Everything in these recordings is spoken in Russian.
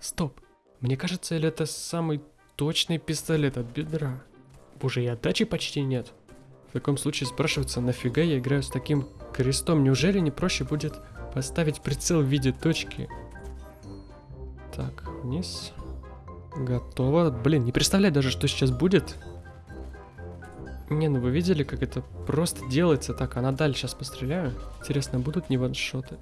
Стоп. Мне кажется, или это самый точный пистолет от бедра? Боже, и отдачи почти нет. В таком случае спрашивается, нафига я играю с таким крестом? Неужели не проще будет поставить прицел в виде точки? Так, вниз. Готово. Блин, не представляю даже, что сейчас будет. Не, ну вы видели, как это просто делается? Так, а на сейчас постреляю. Интересно, будут не ваншоты?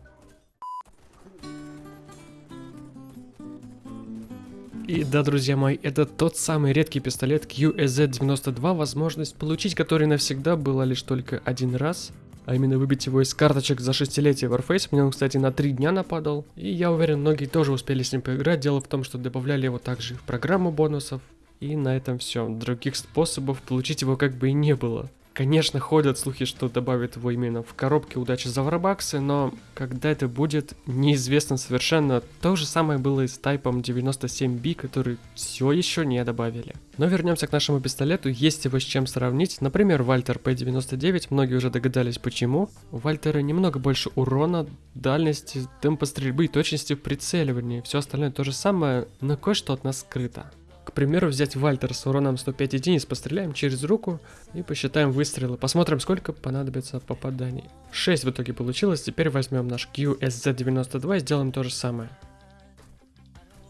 И да, друзья мои, это тот самый редкий пистолет QSZ-92, возможность получить который навсегда была лишь только один раз. А именно выбить его из карточек за шестилетие Warface. Мне он, кстати, на три дня нападал. И я уверен, многие тоже успели с ним поиграть. Дело в том, что добавляли его также в программу бонусов. И на этом все. Других способов получить его как бы и не было. Конечно, ходят слухи, что добавят его именно в коробке удачи за варбаксы, но когда это будет, неизвестно совершенно. То же самое было и с тайпом 97B, который все еще не добавили. Но вернемся к нашему пистолету, есть его с чем сравнить. Например, Вальтер P99, многие уже догадались почему. У Вальтера немного больше урона, дальности, темпа стрельбы и точности в прицеливании. Все остальное то же самое, но кое-что от нас скрыто. Примеру, взять Вальтер с уроном 105 единиц, постреляем через руку и посчитаем выстрелы. Посмотрим, сколько понадобится попаданий. 6 в итоге получилось, теперь возьмем наш QSZ92 и сделаем то же самое.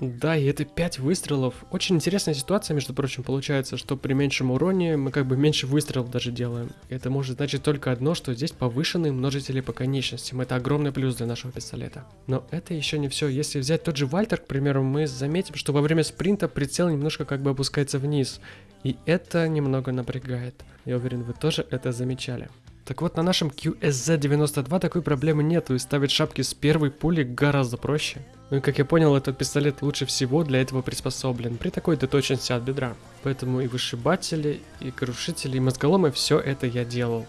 Да, и это 5 выстрелов. Очень интересная ситуация, между прочим, получается, что при меньшем уроне мы как бы меньше выстрелов даже делаем. Это может значить только одно, что здесь повышенные множители по конечностям. Это огромный плюс для нашего пистолета. Но это еще не все. Если взять тот же Вальтер, к примеру, мы заметим, что во время спринта прицел немножко как бы опускается вниз. И это немного напрягает. Я уверен, вы тоже это замечали. Так вот, на нашем QSZ-92 такой проблемы нету, и ставить шапки с первой пули гораздо проще. Ну и как я понял, этот пистолет лучше всего для этого приспособлен, при такой точности от бедра. Поэтому и вышибатели, и крушители, и мозголомы, все это я делал.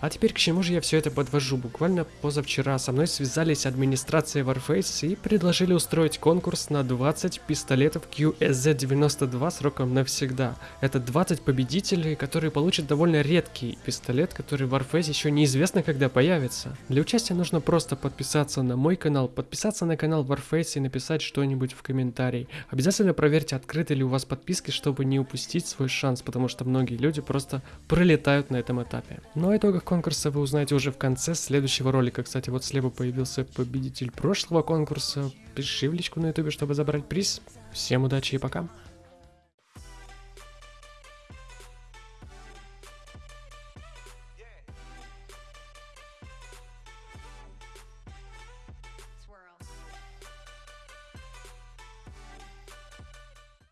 А теперь к чему же я все это подвожу? Буквально позавчера со мной связались администрация Warface и предложили устроить конкурс на 20 пистолетов QSZ-92 сроком навсегда. Это 20 победителей, которые получат довольно редкий пистолет, который в Warface еще неизвестно когда появится. Для участия нужно просто подписаться на мой канал, подписаться на канал Warface и написать что-нибудь в комментарии. Обязательно проверьте, открыты ли у вас подписки, чтобы не упустить свой шанс, потому что многие люди просто пролетают на этом этапе. Но ну, о итогах конкурса вы узнаете уже в конце следующего ролика. Кстати, вот слева появился победитель прошлого конкурса. Пиши в личку на ютубе, чтобы забрать приз. Всем удачи и пока.